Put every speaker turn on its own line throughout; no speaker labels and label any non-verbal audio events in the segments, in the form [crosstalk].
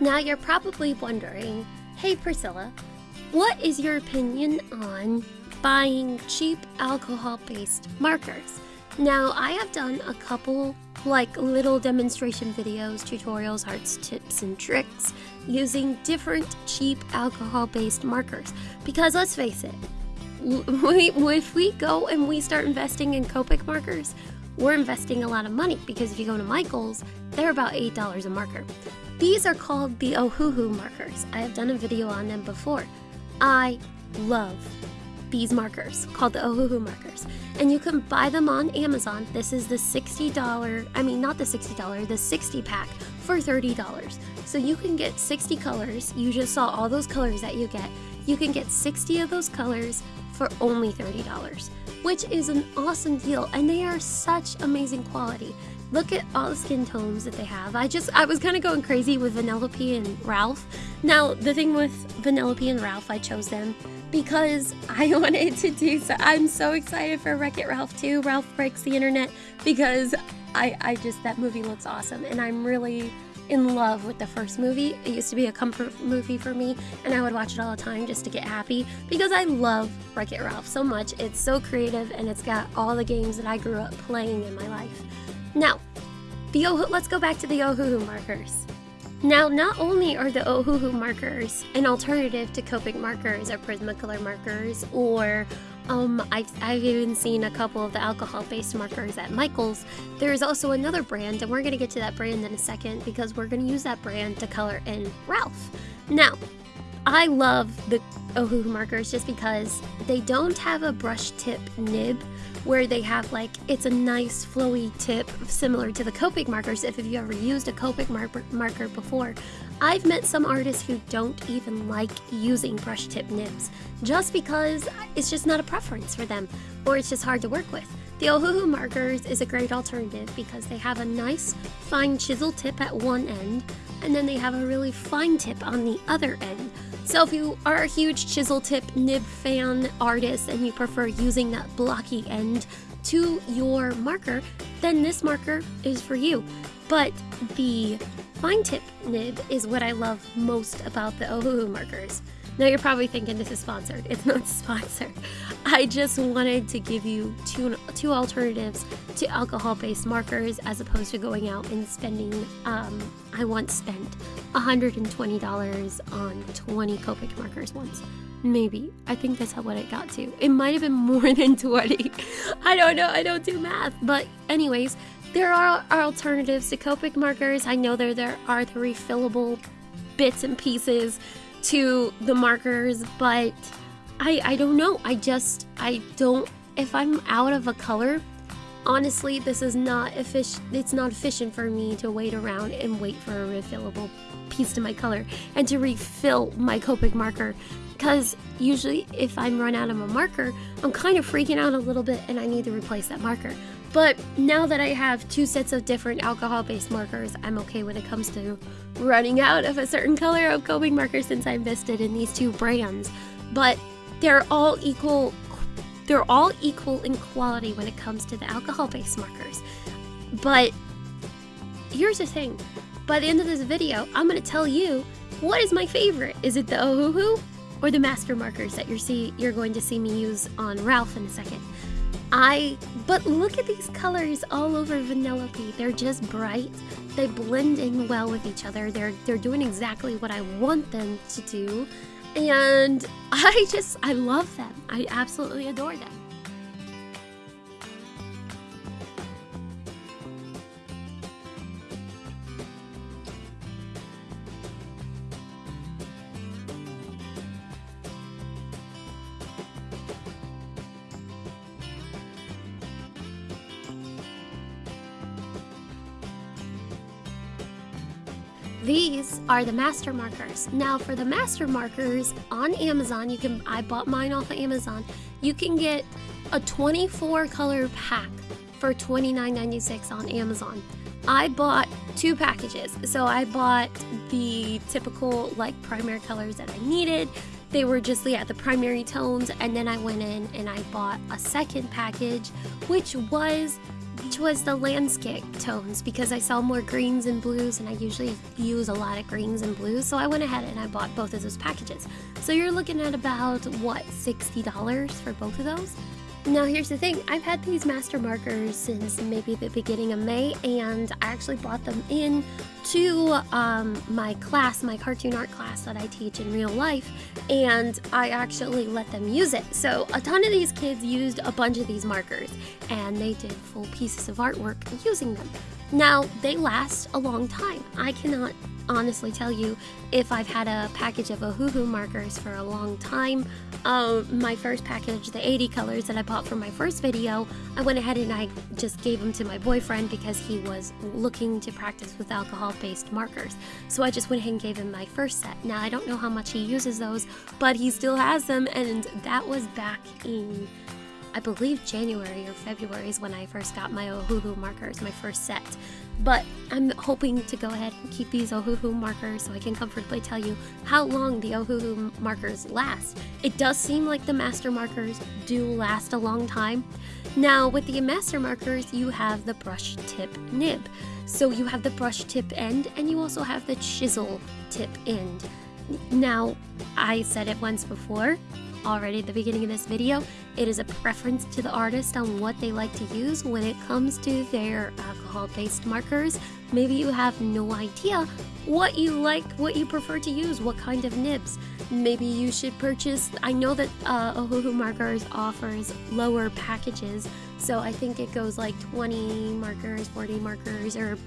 Now you're probably wondering, hey Priscilla, what is your opinion on buying cheap alcohol-based markers? Now I have done a couple like little demonstration videos, tutorials, arts, tips, and tricks using different cheap alcohol-based markers. Because let's face it, [laughs] we, if we go and we start investing in Copic markers, we're investing a lot of money because if you go to Michael's, they're about $8 a marker. These are called the Ohuhu markers. I have done a video on them before. I love these markers called the Ohuhu markers. And you can buy them on Amazon. This is the $60, I mean, not the $60, the 60 pack for $30. So you can get 60 colors. You just saw all those colors that you get. You can get 60 of those colors for only $30, which is an awesome deal. And they are such amazing quality. Look at all the skin tones that they have. I just, I was kind of going crazy with Vanellope and Ralph. Now, the thing with Vanellope and Ralph, I chose them because I [laughs] wanted to do so. I'm so excited for Wreck It Ralph 2, Ralph Breaks the Internet, because I, I just, that movie looks awesome. And I'm really in love with the first movie. It used to be a comfort movie for me, and I would watch it all the time just to get happy because I love Wreck It Ralph so much. It's so creative and it's got all the games that I grew up playing in my life. Now, the Ohu, let's go back to the Ohuhu markers. Now, not only are the Ohuhu markers an alternative to Copic markers or Prismacolor markers, or um, I've, I've even seen a couple of the alcohol-based markers at Michael's, there is also another brand, and we're going to get to that brand in a second because we're going to use that brand to color in Ralph. Now, I love the Ohuhu markers just because they don't have a brush tip nib where they have like, it's a nice flowy tip similar to the Copic markers if you ever used a Copic mar marker before. I've met some artists who don't even like using brush tip nibs just because it's just not a preference for them or it's just hard to work with. The Ohuhu markers is a great alternative because they have a nice fine chisel tip at one end and then they have a really fine tip on the other end so if you are a huge chisel tip nib fan artist and you prefer using that blocky end to your marker, then this marker is for you. But the fine tip nib is what I love most about the Ohuhu markers. Now you're probably thinking this is sponsored. [laughs] It's not sponsored. I just wanted to give you two, two alternatives to alcohol-based markers as opposed to going out and spending, um, I once spent $120 on 20 Copic markers once. Maybe. I think that's how what it got to. It might have been more [laughs] than 20. I don't know. I don't do math. But anyways, there are, alternatives to Copic markers. I know there, there are the refillable bits and pieces to the markers, but I, I don't know. I just, I don't, if I'm out of a color, honestly, this is not efficient. It's not efficient for me to wait around and wait for a refillable piece to my color and to refill my Copic marker. Because usually, if I'm run out of a marker, I'm kind of freaking out a little bit and I need to replace that marker. But now that I have two sets of different alcohol-based markers, I'm okay when it comes to running out of a certain color of Copic marker since I invested in these two brands. But they're all equal they're all equal in quality when it comes to the alcohol-based markers. But here's the thing. By the end of this video, I'm going to tell you what is my favorite. Is it the Ohuhu or the master markers that you're see you're going to see me use on Ralph in a second? I, but look at these colors all over Vanellope. They're just bright. They blend in well with each other. They're, they're doing exactly what I want them to do. And [laughs] I just, I love them. I absolutely adore them. These are the master markers. Now for the master markers on Amazon, you can I bought mine off of Amazon. You can get a 24 color pack for $29.96 on Amazon. I bought two packages. So I bought the typical like primary colors that I needed. They were just yeah, the primary tones and then I went in and I bought a second package which was which was the landscape tones because I saw more greens and blues and I usually use a lot of greens and blues. So I went ahead and I bought both of those packages. So you're looking at about, what, $60 for both of those? Now here's the thing, I've had these master markers since maybe the beginning of May and I actually brought them in to um, my class, my cartoon art class that I teach in real life and I actually let them use it. So a ton of these kids used a bunch of these markers and they did full pieces of artwork using them. Now they last a long time. I cannot honestly tell you if I've had a package of Ohuhu markers for a long time. Uh, my first package, the 80 colors that I bought for my first video, I went ahead and I just gave them to my boyfriend because he was looking to practice with alcohol-based markers. So I just went ahead and gave him my first set. Now I don't know how much he uses those, but he still has them and that was back in I believe January or February is when I first got my Ohuhu markers, my first set. But I'm hoping to go ahead and keep these Ohuhu markers so I can comfortably tell you how long the Ohuhu markers last. It does seem like the master markers do last a long time. Now with the master markers you have the brush tip nib. So you have the brush tip end and you also have the chisel tip end. Now, I said it once before, already at the beginning of this video, it is a preference to the artist on what they like to use when it comes to their alcohol-based markers. Maybe you have no idea what you like, what you prefer to use, what kind of nibs. Maybe you should purchase, I know that uh, Ohuhu Markers offers lower packages, so I think it goes like 20 markers, 40 markers, or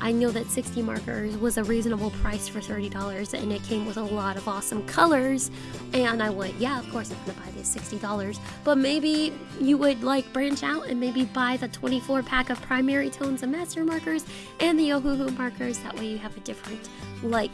I know that 60 markers was a reasonable price for $30 and it came with a lot of awesome colors and I went, yeah, of course I'm gonna buy these $60. But maybe you would like branch out and maybe buy the 24 pack of primary tones and master markers and the Ohuhu markers. That way you have a different like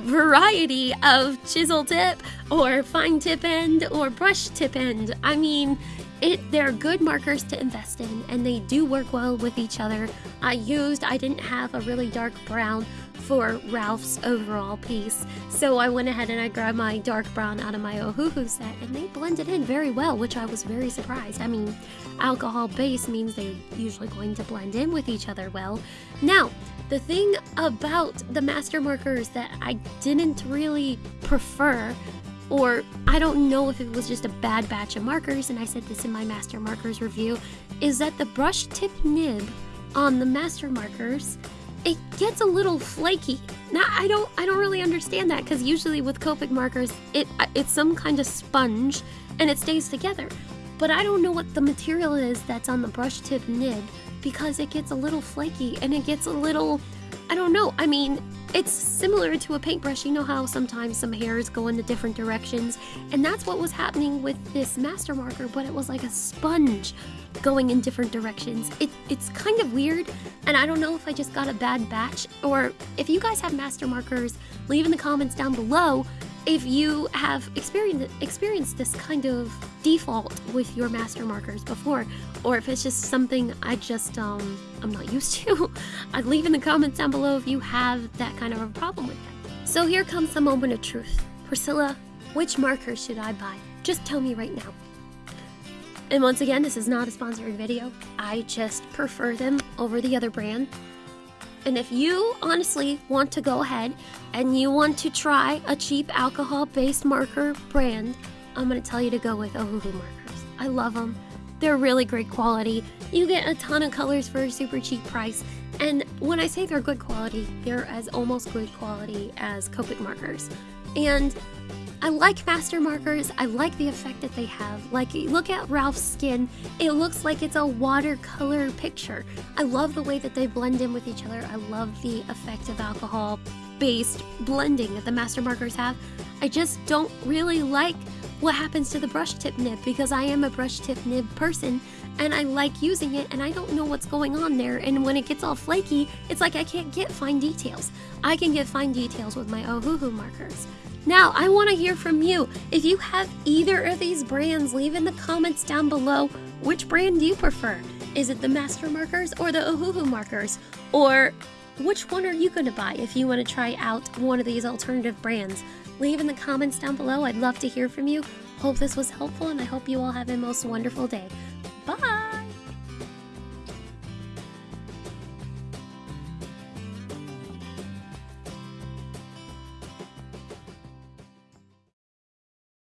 variety of chisel tip or fine tip end or brush tip end. I mean, it, they're good markers to invest in and they do work well with each other. I used, I didn't have a really dark brown for Ralph's overall piece, so I went ahead and I grabbed my dark brown out of my Ohuhu set and they blended in very well, which I was very surprised. I mean, alcohol base means they're usually going to blend in with each other well. Now, the thing about the master markers that I didn't really prefer or I don't know if it was just a bad batch of markers, and I said this in my master markers review, is that the brush tip nib on the master markers, it gets a little flaky. Now I don't I don't really understand that because usually with Copic markers, it it's some kind of sponge and it stays together. But I don't know what the material is that's on the brush tip nib because it gets a little flaky and it gets a little I don't know. I mean, it's similar to a paintbrush. You know how sometimes some hairs go in the different directions? And that's what was happening with this master marker, but it was like a sponge going in different directions. It, it's kind of weird, and I don't know if I just got a bad batch, or if you guys have master markers, leave in the comments down below if you have experienced experienced this kind of default with your master markers before or if it's just something I just um I'm not used to [laughs] I'd leave in the comments down below if you have that kind of a problem with them so here comes the moment of truth. Priscilla which marker should I buy? Just tell me right now. And once again this is not a sponsored video. I just prefer them over the other brand and if you honestly want to go ahead and you want to try a cheap alcohol-based marker brand, I'm going to tell you to go with Ohuhu markers. I love them. They're really great quality. You get a ton of colors for a super cheap price. And when I say they're good quality, they're as almost good quality as Copic markers. And I like master markers. I like the effect that they have. Like, look at Ralph's skin. It looks like it's a watercolor picture. I love the way that they blend in with each other. I love the effect of alcohol-based blending that the master markers have. I just don't really like what happens to the brush tip nib because I am a brush tip nib person and I like using it and I don't know what's going on there and when it gets all flaky, it's like I can't get fine details. I can get fine details with my Ohuhu markers. Now, I want to hear from you. If you have either of these brands, leave in the comments down below which brand do you prefer? Is it the Master Markers or the Ohuhu Markers? Or which one are you going to buy if you want to try out one of these alternative brands? Leave in the comments down below. I'd love to hear from you. Hope this was helpful and I hope you all have a most wonderful day. Bye!